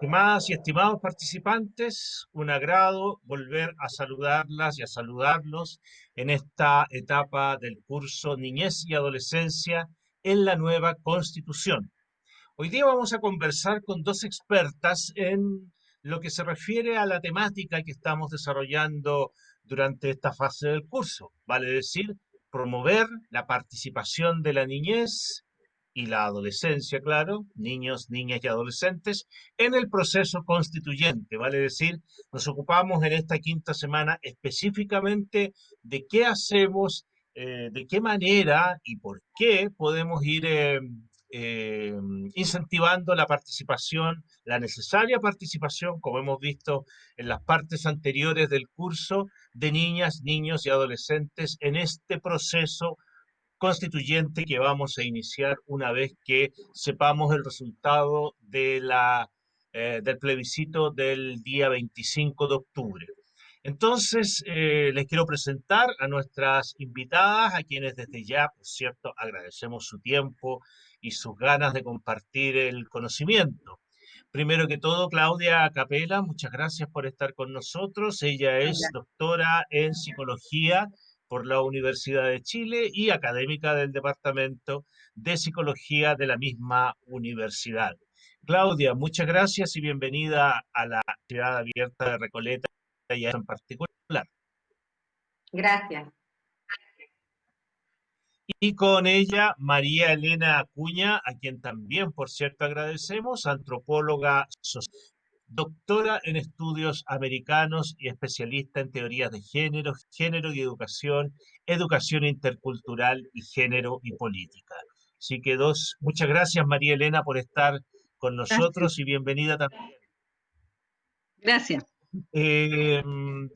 Estimadas y estimados participantes, un agrado volver a saludarlas y a saludarlos en esta etapa del curso Niñez y Adolescencia en la nueva Constitución. Hoy día vamos a conversar con dos expertas en lo que se refiere a la temática que estamos desarrollando durante esta fase del curso, vale decir, promover la participación de la niñez y la adolescencia, claro, niños, niñas y adolescentes, en el proceso constituyente, vale decir, nos ocupamos en esta quinta semana específicamente de qué hacemos, eh, de qué manera y por qué podemos ir eh, eh, incentivando la participación, la necesaria participación, como hemos visto en las partes anteriores del curso, de niñas, niños y adolescentes en este proceso constituyente que vamos a iniciar una vez que sepamos el resultado de la, eh, del plebiscito del día 25 de octubre. Entonces, eh, les quiero presentar a nuestras invitadas, a quienes desde ya, por cierto, agradecemos su tiempo y sus ganas de compartir el conocimiento. Primero que todo, Claudia Capela, muchas gracias por estar con nosotros. Ella es doctora en psicología por la Universidad de Chile y académica del Departamento de Psicología de la misma universidad. Claudia, muchas gracias y bienvenida a la Ciudad Abierta de Recoleta y en particular. Gracias. Y con ella María Elena Acuña, a quien también, por cierto, agradecemos, antropóloga social doctora en estudios americanos y especialista en teorías de género, género y educación, educación intercultural y género y política. Así que dos, muchas gracias María Elena por estar con nosotros y bienvenida también. Gracias. Eh,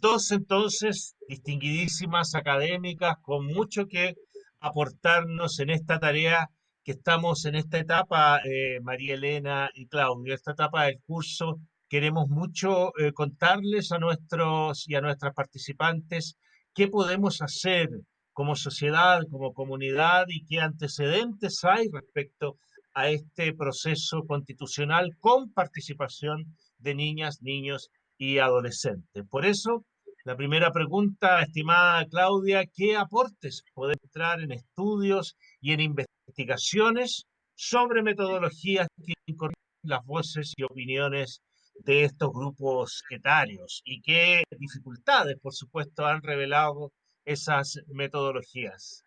dos entonces distinguidísimas académicas con mucho que aportarnos en esta tarea que estamos en esta etapa, eh, María Elena y Claudia, esta etapa del curso Queremos mucho eh, contarles a nuestros y a nuestras participantes qué podemos hacer como sociedad, como comunidad y qué antecedentes hay respecto a este proceso constitucional con participación de niñas, niños y adolescentes. Por eso, la primera pregunta, estimada Claudia, ¿qué aportes pueden entrar en estudios y en investigaciones sobre metodologías que incorporan las voces y opiniones de estos grupos etarios y qué dificultades, por supuesto, han revelado esas metodologías.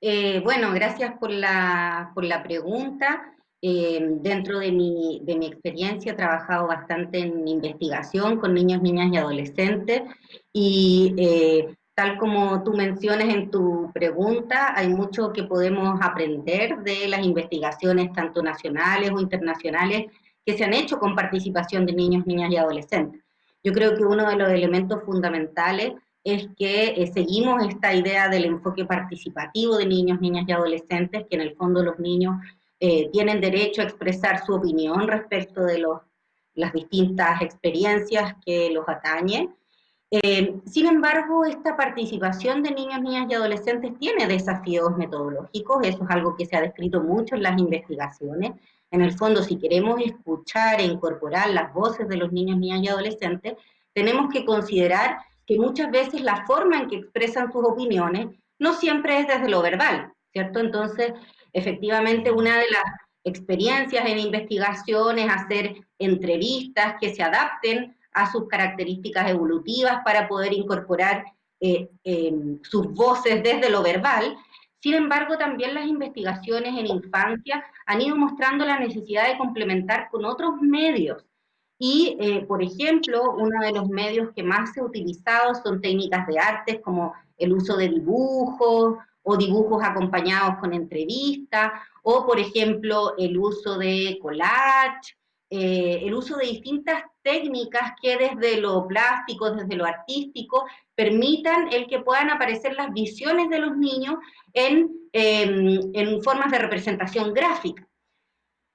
Eh, bueno, gracias por la, por la pregunta. Eh, dentro de mi, de mi experiencia he trabajado bastante en investigación con niños, niñas y adolescentes y eh, tal como tú mencionas en tu pregunta, hay mucho que podemos aprender de las investigaciones tanto nacionales o internacionales que se han hecho con participación de niños, niñas y adolescentes. Yo creo que uno de los elementos fundamentales es que eh, seguimos esta idea del enfoque participativo de niños, niñas y adolescentes, que en el fondo los niños eh, tienen derecho a expresar su opinión respecto de los, las distintas experiencias que los atañen. Eh, sin embargo, esta participación de niños, niñas y adolescentes tiene desafíos metodológicos, eso es algo que se ha descrito mucho en las investigaciones, en el fondo, si queremos escuchar e incorporar las voces de los niños, niñas y adolescentes, tenemos que considerar que muchas veces la forma en que expresan sus opiniones no siempre es desde lo verbal, ¿cierto? Entonces, efectivamente, una de las experiencias en investigación es hacer entrevistas que se adapten a sus características evolutivas para poder incorporar eh, eh, sus voces desde lo verbal sin embargo, también las investigaciones en infancia han ido mostrando la necesidad de complementar con otros medios. Y, eh, por ejemplo, uno de los medios que más se ha utilizado son técnicas de artes como el uso de dibujos o dibujos acompañados con entrevistas, o, por ejemplo, el uso de collage, eh, el uso de distintas técnicas que desde lo plástico, desde lo artístico, permitan el que puedan aparecer las visiones de los niños en, em, en formas de representación gráfica.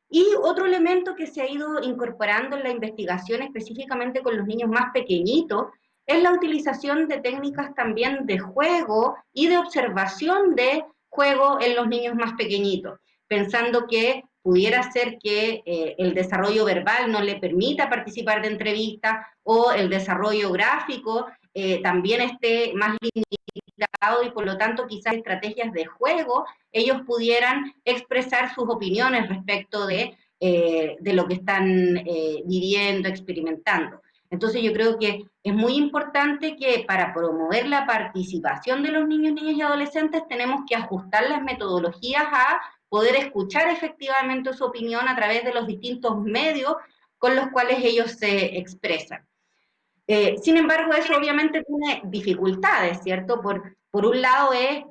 Y otro elemento que se ha ido incorporando en la investigación, específicamente con los niños más pequeñitos, es la utilización de técnicas también de juego y de observación de juego en los niños más pequeñitos, pensando que pudiera ser que eh, el desarrollo verbal no le permita participar de entrevistas o el desarrollo gráfico eh, también esté más limitado y por lo tanto quizás estrategias de juego ellos pudieran expresar sus opiniones respecto de, eh, de lo que están viviendo, experimentando. Entonces yo creo que es muy importante que para promover la participación de los niños, niñas y adolescentes tenemos que ajustar las metodologías a poder escuchar efectivamente su opinión a través de los distintos medios con los cuales ellos se expresan. Eh, sin embargo, eso obviamente tiene dificultades, ¿cierto? Por, por un lado es,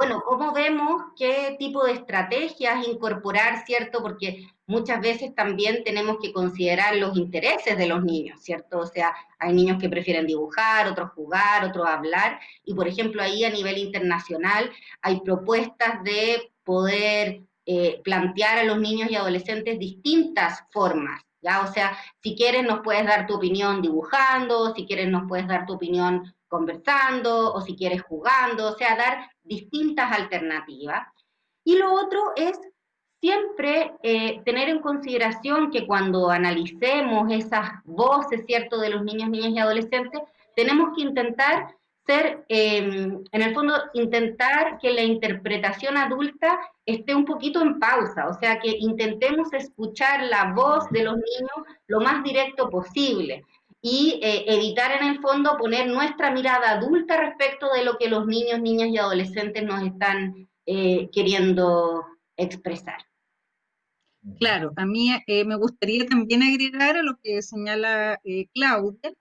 bueno, ¿cómo vemos qué tipo de estrategias incorporar, ¿cierto? Porque muchas veces también tenemos que considerar los intereses de los niños, ¿cierto? O sea, hay niños que prefieren dibujar, otros jugar, otros hablar, y por ejemplo ahí a nivel internacional hay propuestas de poder eh, plantear a los niños y adolescentes distintas formas, ¿ya? O sea, si quieres nos puedes dar tu opinión dibujando, si quieres nos puedes dar tu opinión conversando, o si quieres jugando, o sea, dar distintas alternativas. Y lo otro es siempre eh, tener en consideración que cuando analicemos esas voces, ¿cierto?, de los niños, niñas y adolescentes, tenemos que intentar ser, em, en el fondo, intentar que la interpretación adulta esté un poquito en pausa, o sea, que intentemos escuchar la voz de los niños lo más directo posible y eh, evitar en el fondo poner nuestra mirada adulta respecto de lo que los niños, niñas y adolescentes nos están eh, queriendo expresar. Claro, a mí eh, me gustaría también agregar a lo que señala Claudia,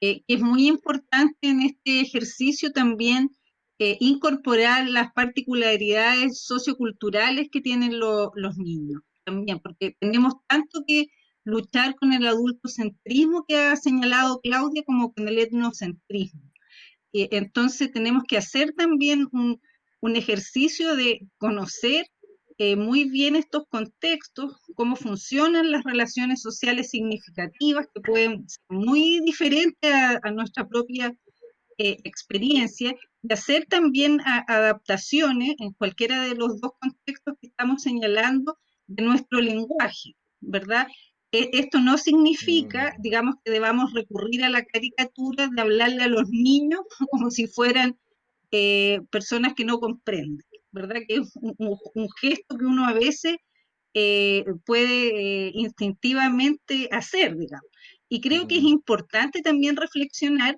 que es muy importante en este ejercicio también incorporar las particularidades socioculturales que tienen los niños, también, porque tenemos tanto que luchar con el adultocentrismo que ha señalado Claudia como con el etnocentrismo. entonces tenemos que hacer también un, un ejercicio de conocer eh, muy bien estos contextos, cómo funcionan las relaciones sociales significativas, que pueden ser muy diferentes a, nuestra propia eh, experiencia, y hacer también adaptaciones en cualquiera de los dos contextos que estamos señalando de nuestro lenguaje, ¿verdad? E, esto no significa, mm. digamos, que debamos recurrir a la caricatura de hablarle a los niños como si fueran eh, personas que no comprenden. ¿verdad? Que es un, gesto que uno a veces eh, puede eh, instintivamente hacer, digamos. Y creo que es importante también reflexionar,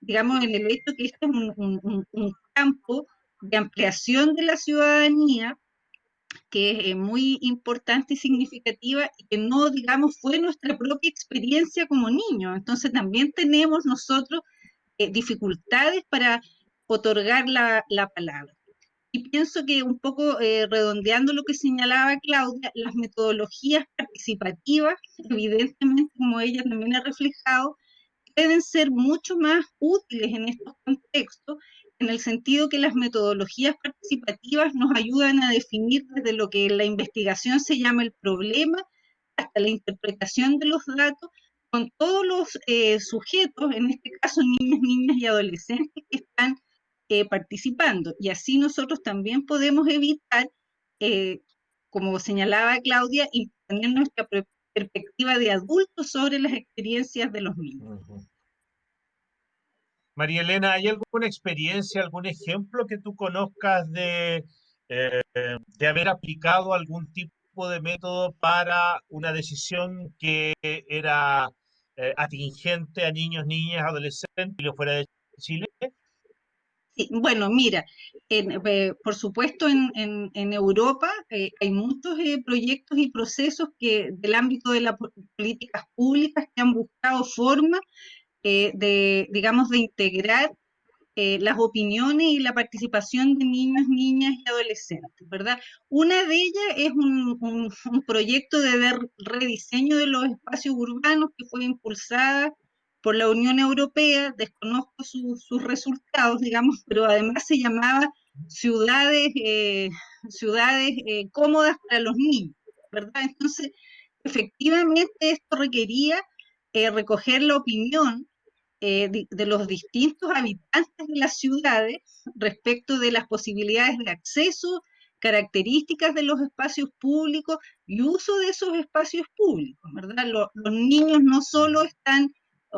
digamos, en el hecho que este es un, campo de ampliación de la ciudadanía que es muy importante y significativa y que no, digamos, fue nuestra propia experiencia como niños. Entonces también tenemos nosotros dificultades para otorgar la, la palabra. Y pienso que un poco eh, redondeando lo que señalaba Claudia, las metodologías participativas, evidentemente, como ella también ha reflejado, pueden ser mucho más útiles en estos contextos, en el sentido que las metodologías participativas nos ayudan a definir desde lo que la investigación se llama el problema hasta la interpretación de los datos con todos los eh, sujetos, en este caso niños, niñas y adolescentes que están eh, participando. Y así nosotros también podemos evitar, eh, como señalaba Claudia, tener nuestra perspectiva de adultos sobre las experiencias de los niños. María Elena, ¿hay alguna experiencia, algún ejemplo que tú conozcas de, eh, de haber aplicado algún tipo de método para una decisión que era atingente a niños, niñas, adolescentes y fuera de Chile? bueno, mira, eh, por supuesto en, Europa eh, hay muchos eh, proyectos y procesos que del ámbito de las políticas públicas que han buscado formas de, digamos, de integrar las opiniones y la participación de niños, niñas y adolescentes, ¿verdad? Una de ellas es un, un proyecto de rediseño de los espacios urbanos que fue impulsada por la Unión Europea, desconozco sus resultados, digamos, pero además se llamaba ciudades, eh, ciudades eh, cómodas para los niños, ¿verdad? Entonces, efectivamente esto requería eh, recoger la opinión de, de, los distintos habitantes de las ciudades respecto de las posibilidades de acceso, características de los espacios públicos y uso de esos espacios públicos, ¿verdad? Los, los niños no solo están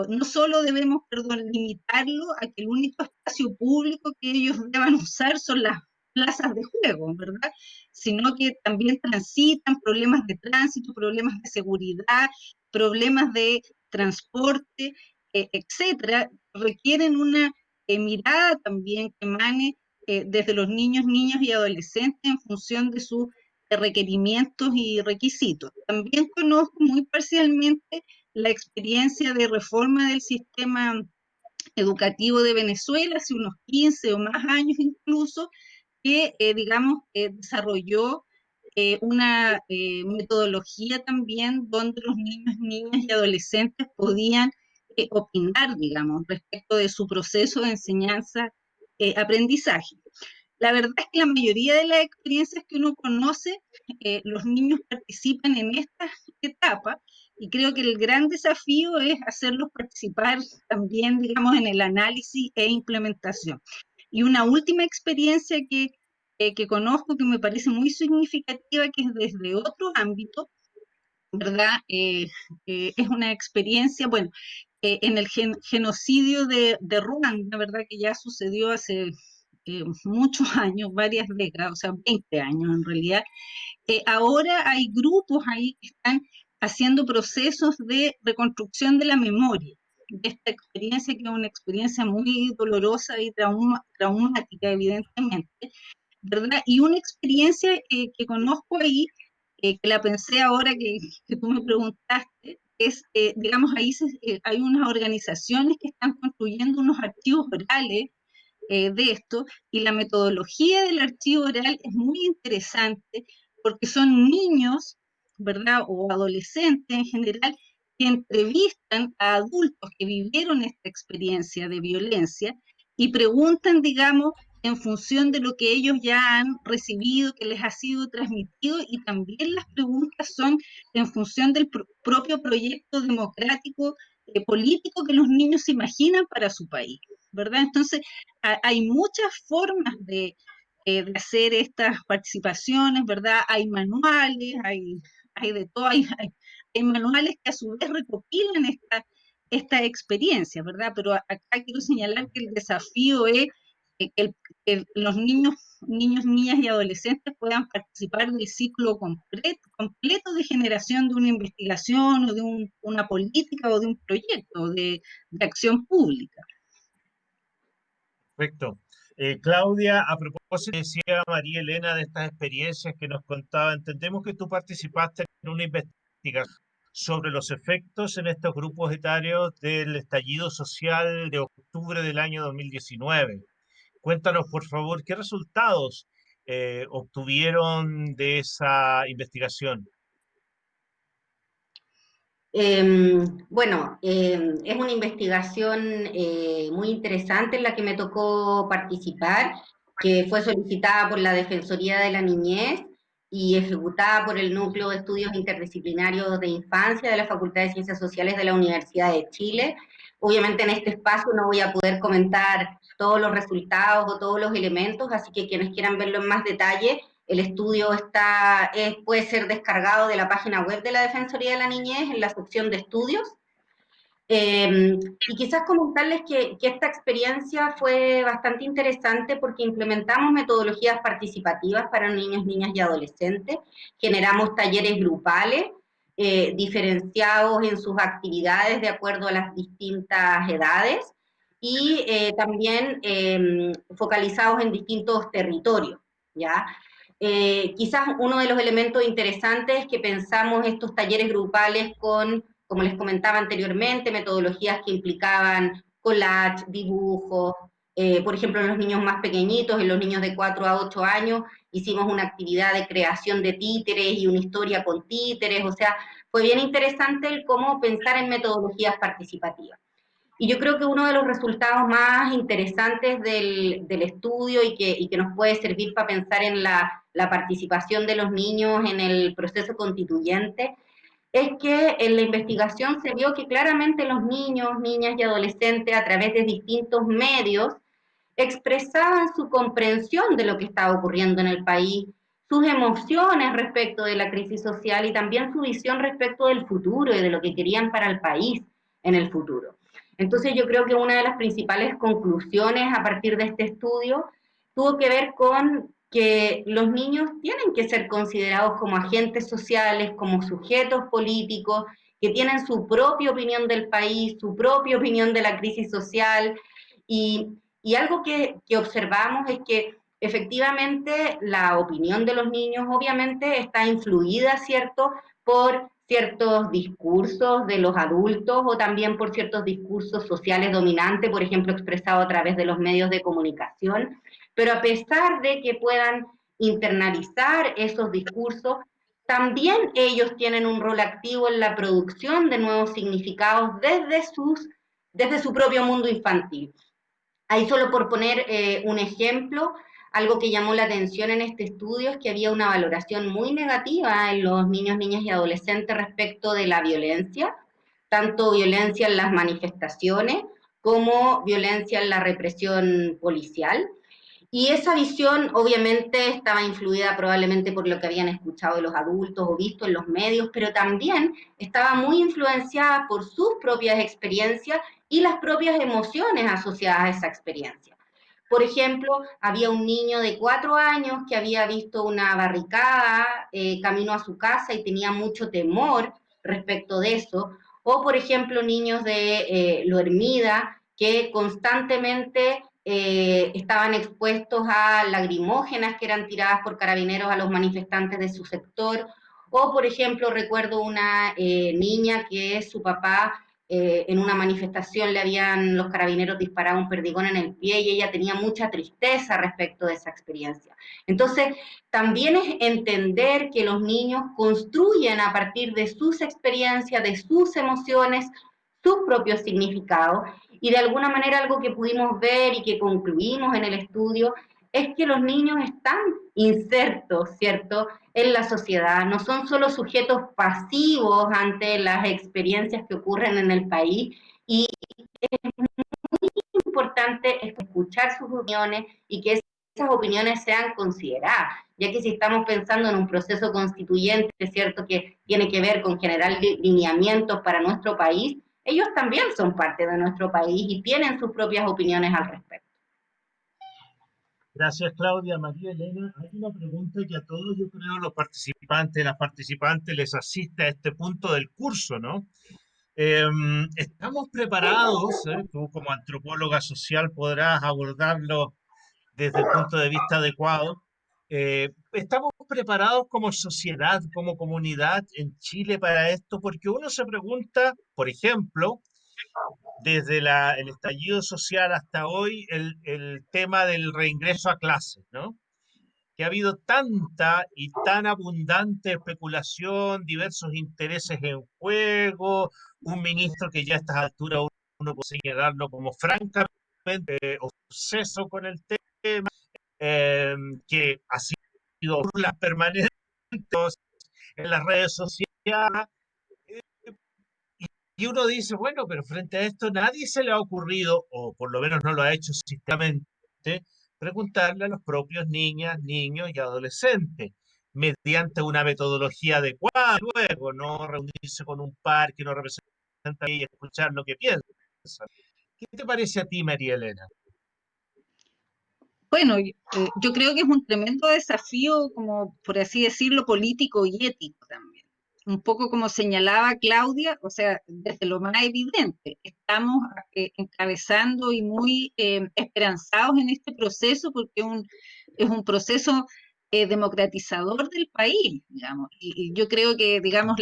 no solo debemos, perdón, limitarlo a que el único espacio público que ellos deban usar son las plazas de juego, ¿verdad? Sino que también transitan problemas de tránsito, problemas de seguridad, problemas de transporte, eh, etcétera, requieren una eh, mirada también que emane eh, desde los niños, niños y adolescentes en función de sus requerimientos y requisitos. También conozco muy parcialmente la experiencia de reforma del sistema educativo de Venezuela hace unos 15 o más años incluso, que, eh, digamos, eh, desarrolló eh, una metodología también donde los niños, niñas y adolescentes podían opinar, digamos, respecto de su proceso de enseñanza-aprendizaje. La verdad es que la mayoría de las experiencias que uno conoce, los niños participan en esta etapa y creo que el gran desafío es hacerlos participar también, digamos, en el análisis e implementación. Y una última experiencia que, eh, que conozco que me parece muy significativa, que es desde otro ámbito, ¿verdad? Eh, eh, es una experiencia, bueno, en el genocidio de, de, Ruanda, ¿verdad? Que ya sucedió hace muchos años, varias décadas, o sea, 20 años en realidad. ahora hay grupos ahí que están haciendo procesos de reconstrucción de la memoria de esta experiencia, que es una experiencia muy dolorosa y traumática, evidentemente, ¿verdad? Y una experiencia eh, que conozco ahí, eh, que la pensé ahora que, que, tú me preguntaste, es, eh, digamos, ahí hay unas organizaciones que están construyendo unos archivos orales de esto, y la metodología del archivo oral es muy interesante porque son niños ¿verdad? O adolescentes en general, que entrevistan a adultos que vivieron esta experiencia de violencia y preguntan, digamos, en función de lo que ellos ya han recibido, que les ha sido transmitido, y también las preguntas son en función del propio proyecto democrático eh, político que los niños imaginan para su país, ¿verdad? Entonces, hay muchas formas de, eh, de hacer estas participaciones, ¿verdad? Hay manuales, hay hay de todo, hay, manuales que a su vez recopilan esta, esta experiencia, ¿verdad? Pero acá quiero señalar que el desafío es que, los niños, niños, niñas y adolescentes puedan participar del ciclo completo, completo de generación de una investigación o de una política o de un proyecto de, de acción pública. Perfecto. Eh, Claudia, a propósito, decía María Elena de estas experiencias que nos contaba, entendemos que tú participaste en una investigación sobre los efectos en estos grupos etarios del estallido social de octubre del año 2019. Cuéntanos, por favor, qué resultados eh, obtuvieron de esa investigación. Em, bueno, em, es una investigación eh, muy interesante en la que me tocó participar, que fue solicitada por la Defensoría de la Niñez y ejecutada por el Núcleo de Estudios Interdisciplinarios de Infancia de la Facultad de Ciencias Sociales de la Universidad de Chile. Obviamente en este espacio no voy a poder comentar todos los resultados o todos los elementos, así que quienes quieran verlo en más detalle el estudio está, puede ser descargado de la página web de la Defensoría de la Niñez en la sección de estudios. Em, y quizás comentarles que, que, esta experiencia fue bastante interesante porque implementamos metodologías participativas para niños, niñas y adolescentes, generamos talleres grupales eh, diferenciados en sus actividades de acuerdo a las distintas edades y eh, también em, focalizados en distintos territorios. ¿ya? Eh, quizás uno de los elementos interesantes es que pensamos estos talleres grupales con, como les comentaba anteriormente, metodologías que implicaban collage, dibujos, eh, por ejemplo, en los niños más pequeñitos, en los niños de 4 a 8 años, hicimos una actividad de creación de títeres y una historia con títeres, o sea, fue bien interesante el cómo pensar en metodologías participativas. Y yo creo que uno de los resultados más interesantes del, estudio y que, y que, nos puede servir para pensar en la, la, participación de los niños en el proceso constituyente es que en la investigación se vio que claramente los niños, niñas y adolescentes a través de distintos medios expresaban su comprensión de lo que estaba ocurriendo en el país, sus emociones respecto de la crisis social y también su visión respecto del futuro y de lo que querían para el país en el futuro. Entonces yo creo que una de las principales conclusiones a partir de este estudio tuvo que ver con que los niños tienen que ser considerados como agentes sociales, como sujetos políticos, que tienen su propia opinión del país, su propia opinión de la crisis social. Y, algo que, que observamos es que efectivamente la opinión de los niños obviamente está influida, ¿cierto?, por ciertos discursos de los adultos o también por ciertos discursos sociales dominantes, por ejemplo, expresados a través de los medios de comunicación. Pero a pesar de que puedan internalizar esos discursos, también ellos tienen un rol activo en la producción de nuevos significados desde, sus, desde su propio mundo infantil. Ahí solo por poner eh, un ejemplo, algo que llamó la atención en este estudio es que había una valoración muy negativa en los niños, niñas y adolescentes respecto de la violencia, tanto violencia en las manifestaciones como violencia en la represión policial. Y esa visión obviamente estaba influida probablemente por lo que habían escuchado de los adultos o visto en los medios, pero también estaba muy influenciada por sus propias experiencias y las propias emociones asociadas a esa experiencia. Por ejemplo, había un niño de cuatro años que había visto una barricada eh, camino a su casa y tenía mucho temor respecto de eso. O, por ejemplo, niños de eh, Loermida que constantemente eh, estaban expuestos a lagrimógenas que eran tiradas por carabineros a los manifestantes de su sector. O, por ejemplo, recuerdo una eh, niña que su papá eh, en una manifestación le habían los carabineros disparado un perdigón en el pie y ella tenía mucha tristeza respecto de esa experiencia. Entonces, también es entender que los niños construyen a partir de sus experiencias, de sus emociones, sus propios significados y de alguna manera algo que pudimos ver y que concluimos en el estudio es que los niños están insertos, ¿cierto?, en la sociedad, no son solo sujetos pasivos ante las experiencias que ocurren en el país y es muy importante escuchar sus opiniones y que esas opiniones sean consideradas, ya que si estamos pensando en un proceso constituyente, ¿cierto?, que tiene que ver con generar lineamientos para nuestro país, ellos también son parte de nuestro país y tienen sus propias opiniones al respecto. Gracias, Claudia. María Elena, hay una pregunta que a todos, yo creo, los participantes, las participantes les asiste a este punto del curso, ¿no? Em, ¿Estamos preparados? Eh? Tú como antropóloga social podrás abordarlo desde el punto de vista adecuado. Eh, ¿Estamos preparados como sociedad, como comunidad en Chile para esto? Porque uno se pregunta, por ejemplo, desde el estallido social hasta hoy, el, tema del reingreso a clases, ¿no? Que ha habido tanta y tan abundante especulación, diversos intereses en juego, un ministro que ya a estas alturas uno puede señalarlo como francamente obseso con el tema, Em, que ha sido burlas permanentes en las redes sociales. Y uno dice, bueno, pero frente a esto nadie se le ha ocurrido, o por lo menos no lo ha hecho sistémicamente, preguntarle a los propios niñas, niños y adolescentes, mediante una metodología adecuada, luego, no reunirse con un par que no representa y escuchar lo que piensa. ¿Qué te parece a ti, María Elena? Bueno, eh, yo creo que es un tremendo desafío, como por así decirlo, político y ético también. Un poco como señalaba Claudia, o sea, desde lo más evidente, estamos eh, encabezando y muy eh, esperanzados en este proceso porque es un proceso democratizador del país, digamos. Y, yo creo que, digamos,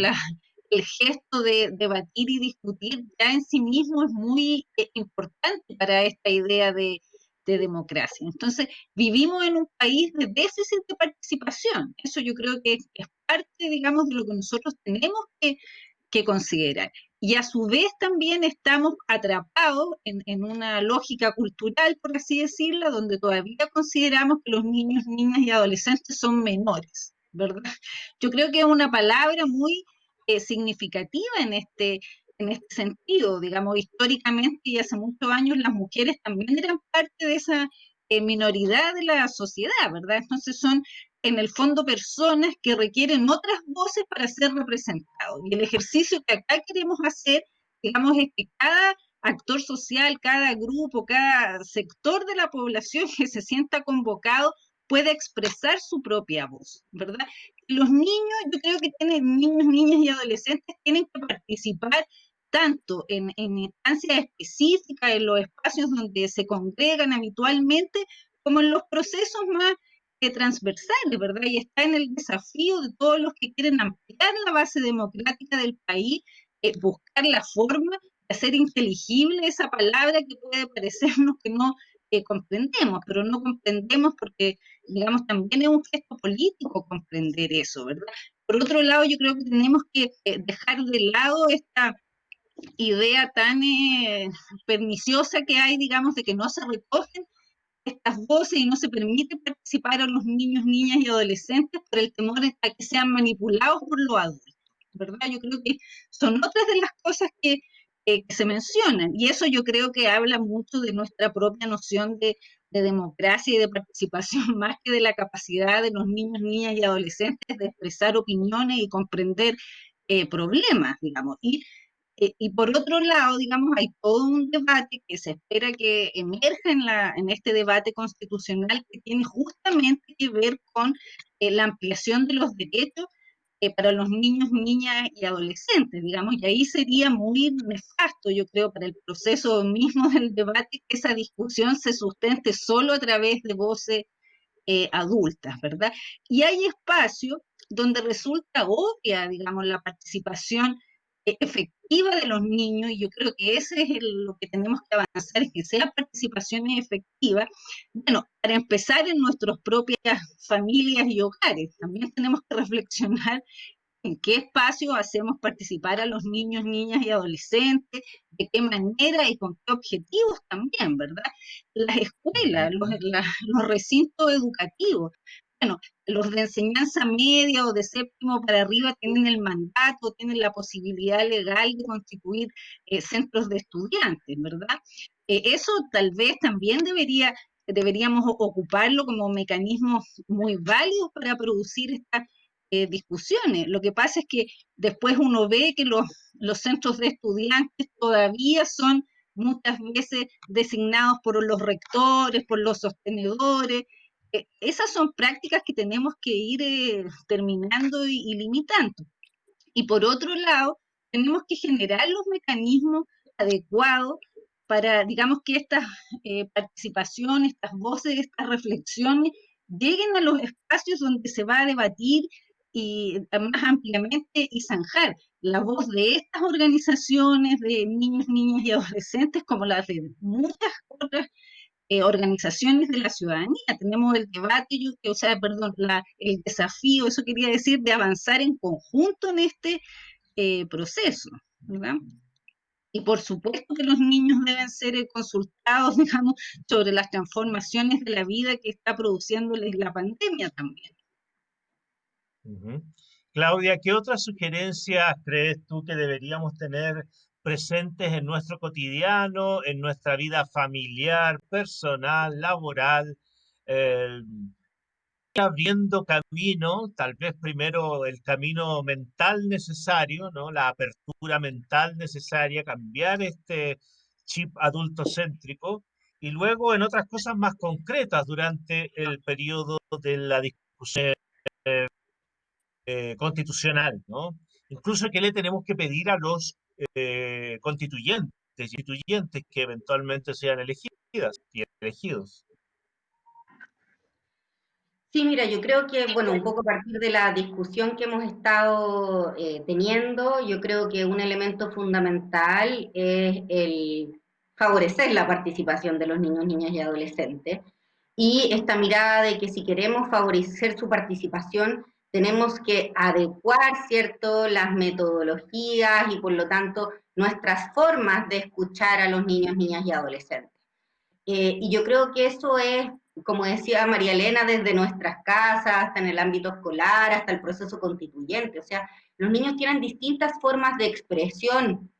el gesto de debatir y discutir ya en sí mismo es muy importante para esta idea de de democracia. Entonces, vivimos en un país de déficit de participación. Eso yo creo que es, parte, digamos, de lo que nosotros tenemos que, considerar. Y a su vez también estamos atrapados en, una lógica cultural, por así decirlo, donde todavía consideramos que los niños, niñas y adolescentes son menores, ¿verdad? Yo creo que es una palabra muy eh, significativa en este, en este sentido. Digamos, históricamente y hace muchos años las mujeres también eran parte de esa eh, minoridad de la sociedad, ¿verdad? Entonces son en el fondo personas que requieren otras voces para ser representados. Y el ejercicio que acá queremos hacer, digamos, es que cada actor social, cada grupo, cada sector de la población que se sienta convocado pueda expresar su propia voz, ¿verdad? Los niños, yo creo que tienen niños, niñas y adolescentes tienen que participar tanto en, en instancias específicas, en los espacios donde se congregan habitualmente, como en los procesos más eh, transversales, ¿verdad? Y está en el desafío de todos los que quieren ampliar la base democrática del país, eh, buscar la forma de hacer inteligible esa palabra que puede parecernos que no eh, comprendemos, pero no comprendemos porque, digamos, también es un gesto político comprender eso, ¿verdad? Por otro lado, yo creo que tenemos que dejar de lado esta idea tan perniciosa que hay, digamos, de que no se recogen estas voces y no se permite participar a los niños, niñas y adolescentes por el temor a que sean manipulados por los adultos, ¿verdad? Yo creo que son otras de las cosas que, que se mencionan y eso yo creo que habla mucho de nuestra propia noción de, de, democracia y de participación más que de la capacidad de los niños, niñas y adolescentes de expresar opiniones y comprender eh, problemas, digamos. Y eh, y por otro lado, digamos, hay todo un debate que se espera que emerja en, la, en este debate constitucional que tiene justamente que ver con eh, la ampliación de los derechos eh, para los niños, niñas y adolescentes, digamos, y ahí sería muy nefasto, yo creo, para el proceso mismo del debate que esa discusión se sustente solo a través de voces adultas, ¿verdad? Y hay espacio donde resulta obvia, digamos, la participación efectiva de los niños, y yo creo que ese es lo que tenemos que avanzar, es que sea participación efectiva. Bueno, para empezar en nuestras propias familias y hogares, también tenemos que reflexionar en qué espacio hacemos participar a los niños, niñas y adolescentes, de qué manera y con qué objetivos también, ¿verdad? Las escuelas, los, los recintos educativos bueno, los de enseñanza media o de séptimo para arriba tienen el mandato, tienen la posibilidad legal de constituir eh, centros de estudiantes, ¿verdad? Eh, eso tal vez también debería, deberíamos ocuparlo como mecanismo muy válido para producir estas eh, discusiones. Lo que pasa es que después uno ve que los, los centros de estudiantes todavía son muchas veces designados por los rectores, por los sostenedores, esas son prácticas que tenemos que ir eh, terminando y, limitando. Y por otro lado, tenemos que generar los mecanismos adecuados para, digamos, que estas eh, participaciones, estas voces, estas reflexiones lleguen a los espacios donde se va a debatir y más ampliamente y zanjar la voz de estas organizaciones de niños, niñas y adolescentes como las de muchas otras eh, organizaciones de la ciudadanía. Tenemos el debate, o sea, perdón, el desafío, eso quería decir, de avanzar en conjunto en este eh, proceso, ¿verdad? Y por supuesto que los niños deben ser eh, consultados, digamos, sobre las transformaciones de la vida que está produciéndoles la pandemia también. Claudia, ¿qué otras sugerencias crees tú que deberíamos tener presentes en nuestro cotidiano, en nuestra vida familiar, personal, laboral, eh, abriendo camino, tal vez primero el camino mental necesario, ¿no? la apertura mental necesaria, cambiar este chip adultocéntrico y luego en otras cosas más concretas durante el periodo de la discusión eh, constitucional, ¿no? Incluso que le tenemos que pedir a los eh, constituyentes constituyentes que eventualmente sean elegidas y elegidos. Sí, mira, yo creo que, bueno, un poco a partir de la discusión que hemos estado eh, teniendo, yo creo que un elemento fundamental es el favorecer la participación de los niños, niñas y adolescentes. Y esta mirada de que si queremos favorecer su participación, tenemos que adecuar, ¿cierto?, las metodologías y por lo tanto nuestras formas de escuchar a los niños, niñas y adolescentes. Eh, y yo creo que eso es como decía María Elena, desde nuestras casas, hasta en el ámbito escolar, hasta el proceso constituyente. O sea, los niños tienen distintas formas de expresión,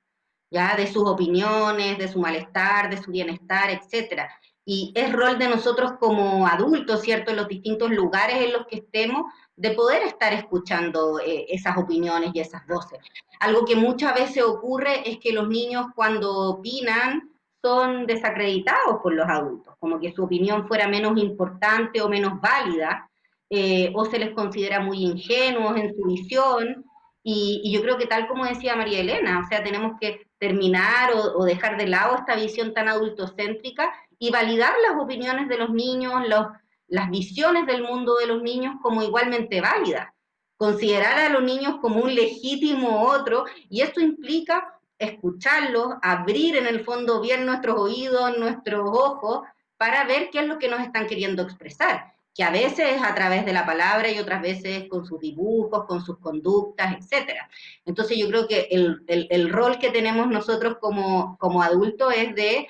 ya, de sus opiniones, de su malestar, de su bienestar, etcétera. Y es rol de nosotros como adultos, ¿cierto?, en los distintos lugares en los que estemos, de poder estar escuchando eh, esas opiniones y esas voces. Algo que muchas veces ocurre es que los niños cuando opinan son desacreditados por los adultos, como que su opinión fuera menos importante o menos válida, eh, o se les considera muy ingenuos en su visión, y, yo creo que tal como decía María Elena, o sea, tenemos que terminar o, dejar de lado esta visión tan adultocéntrica y validar las opiniones de los niños, las visiones del mundo de los niños como igualmente válidas. Considerar a los niños como un legítimo otro, y esto implica escucharlos, abrir en el fondo bien nuestros oídos, nuestros ojos, para ver qué es lo que nos están queriendo expresar, que a veces es a través de la palabra y otras veces con sus dibujos, con sus conductas, etc. Entonces yo creo que el, el, rol que tenemos nosotros como, como adultos es de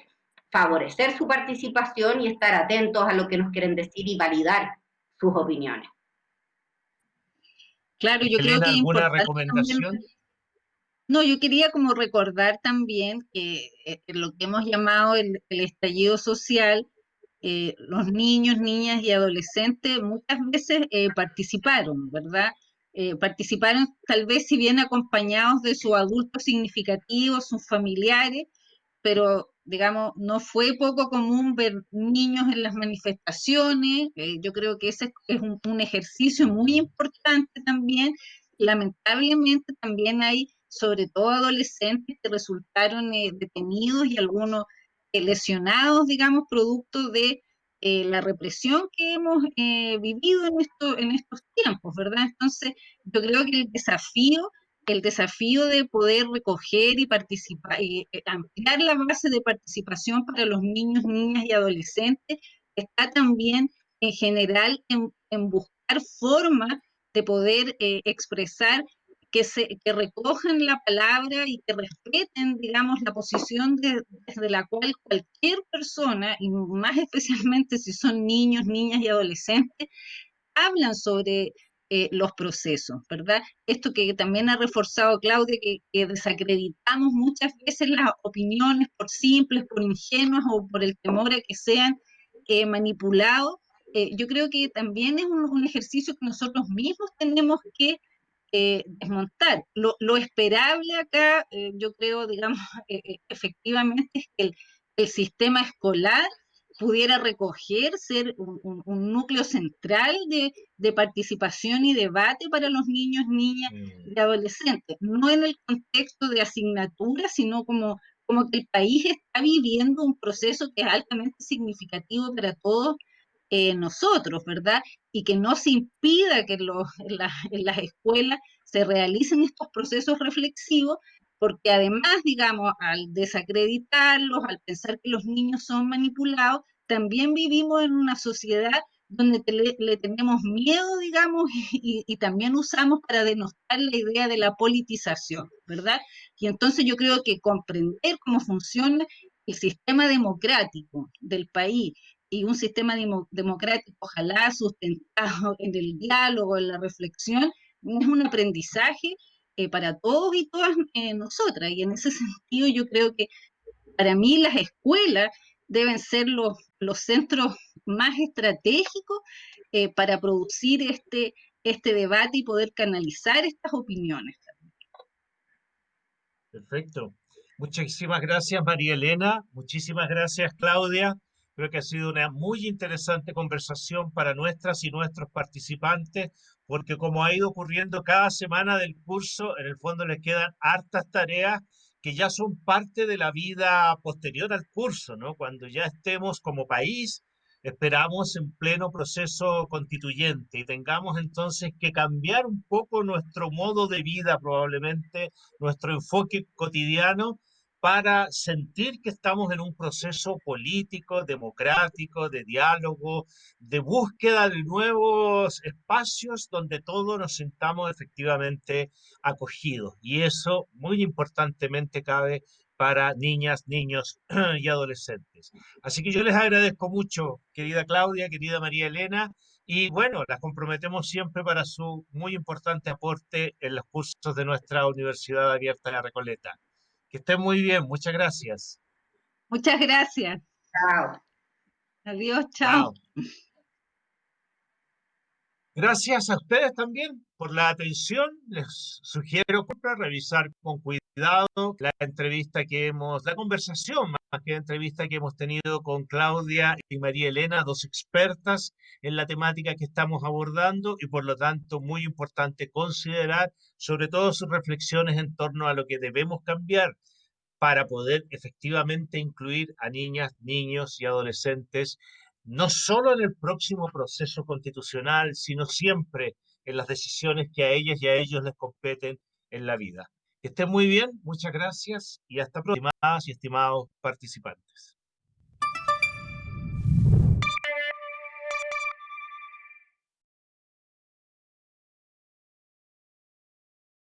favorecer su participación y estar atentos a lo que nos quieren decir y validar sus opiniones. Claro, yo creo que alguna recomendación. no, yo quería como recordar también que eh, lo que hemos llamado el, estallido social, eh, los niños, niñas y adolescentes muchas veces eh, participaron, ¿verdad? participaron tal vez si bien acompañados de sus adultos significativos, sus familiares, pero digamos, no fue poco común ver niños en las manifestaciones, eh, yo creo que ese es un, ejercicio muy importante también. Lamentablemente también hay, sobre todo adolescentes, que resultaron eh, detenidos y algunos eh, lesionados, digamos, producto de la represión que hemos vivido en, esto, en estos tiempos, ¿verdad? Entonces, yo creo que el desafío el desafío de poder recoger y participar, y eh, ampliar la base de participación para los niños, niñas y adolescentes está también en general en, buscar formas de poder eh, expresar que, se, recojan la palabra y que respeten, digamos, la posición desde la cual cualquier persona, y más especialmente si son niños, niñas y adolescentes, hablan sobre eh, los procesos, ¿verdad? Esto que también ha reforzado Claudia, que, desacreditamos muchas veces las opiniones por simples, por ingenuas o por el temor a que sean eh, manipulados. Eh, yo creo que también es un, ejercicio que nosotros mismos tenemos que desmontar. Lo, lo, esperable acá, yo creo, digamos, efectivamente es que el sistema escolar pudiera recoger, ser un, núcleo central de, participación y debate para los niños, niñas mm. y adolescentes, no en el contexto de asignatura, sino como, como que el país está viviendo un proceso que es altamente significativo para todos eh, nosotros, ¿verdad? Y que no se impida que los, en las escuelas se realicen estos procesos reflexivos, porque además, digamos, al desacreditarlos, al pensar que los niños son manipulados, también vivimos en una sociedad donde le, tenemos miedo, digamos, y, también usamos para denostar la idea de la politización, ¿verdad? Y entonces yo creo que comprender cómo funciona el sistema democrático del país y un sistema democrático, ojalá sustentado en el diálogo, en la reflexión, es un aprendizaje eh, para todos y todas eh, nosotras. Y en ese sentido yo creo que para mí las escuelas deben ser los, los centros más estratégicos eh, para producir este, este debate y poder canalizar estas opiniones. Perfecto. Muchísimas gracias, María Elena. Muchísimas gracias, Claudia. Creo que ha sido una muy interesante conversación para nuestras y nuestros participantes, porque como ha ido ocurriendo cada semana del curso, en el fondo les quedan hartas tareas que ya son parte de la vida posterior al curso, ¿no? Cuando ya estemos como país, esperamos en pleno proceso constituyente y tengamos entonces que cambiar un poco nuestro modo de vida, probablemente nuestro enfoque cotidiano para sentir que estamos en un proceso político, democrático, de diálogo, de búsqueda de nuevos espacios donde todos nos sintamos efectivamente acogidos. Y eso, muy importantemente, cabe para niñas, niños y adolescentes. Así que yo les agradezco mucho, querida Claudia, querida María Elena, y bueno, las comprometemos siempre para su muy importante aporte en los cursos de nuestra Universidad Abierta de Recoleta. Que estén muy bien, muchas gracias. Muchas gracias. Chao. Adiós, chao. Gracias a ustedes también por la atención. Les sugiero revisar con cuidado la entrevista que hemos, la conversación más que entrevista que hemos tenido con Claudia y María Elena, dos expertas en la temática que estamos abordando y por lo tanto muy importante considerar sobre todo sus reflexiones en torno a lo que debemos cambiar para poder efectivamente incluir a niñas, niños y adolescentes no solo en el próximo proceso constitucional, sino siempre en las decisiones que a ellas y a ellos les competen en la vida. Estén muy bien, muchas gracias y hasta pronto, estimadas y estimados participantes.